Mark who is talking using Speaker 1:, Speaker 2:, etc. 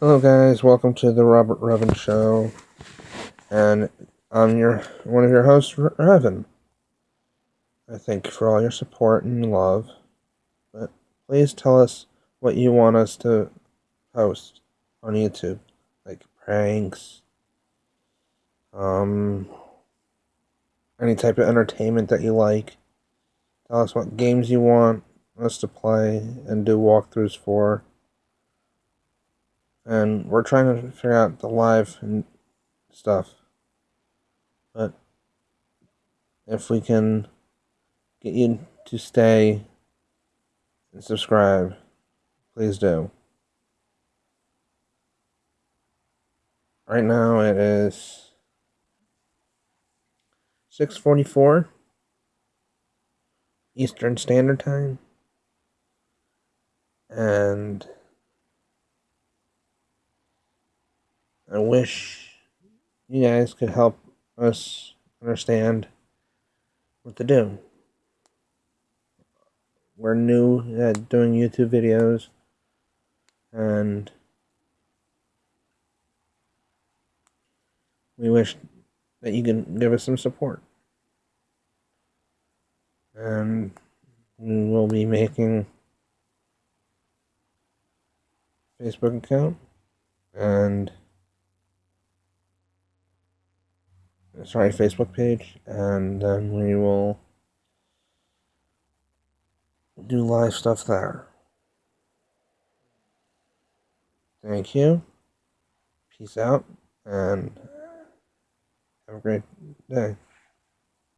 Speaker 1: Hello, guys. Welcome to the Robert Revan Show, and I'm your one of your hosts, Revan. I thank you for all your support and love, but please tell us what you want us to post on YouTube, like pranks, um, any type of entertainment that you like. Tell us what games you want us to play and do walkthroughs for and we're trying to figure out the live and stuff. But if we can get you to stay and subscribe, please do. Right now it is 6:44 Eastern Standard Time and I wish you guys could help us understand what to do. We're new at doing YouTube videos and we wish that you can give us some support. And we will be making Facebook account and sorry, Facebook page, and then we will do live stuff there. Thank you. Peace out, and have a great day.